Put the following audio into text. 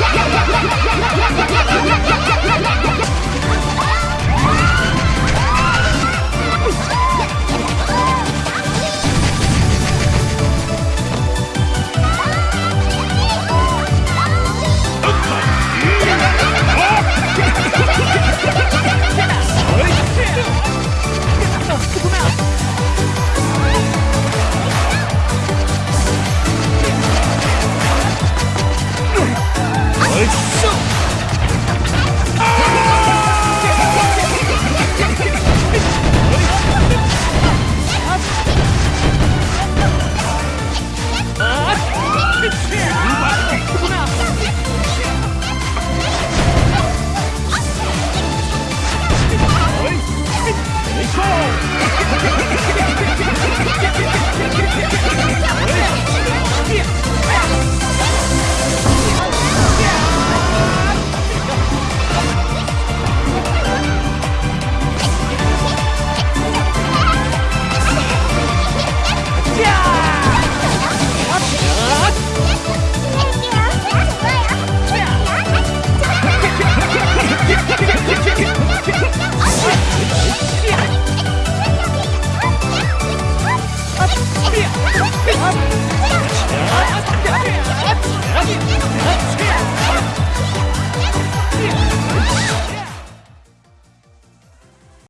yeah, yeah, yeah. よし!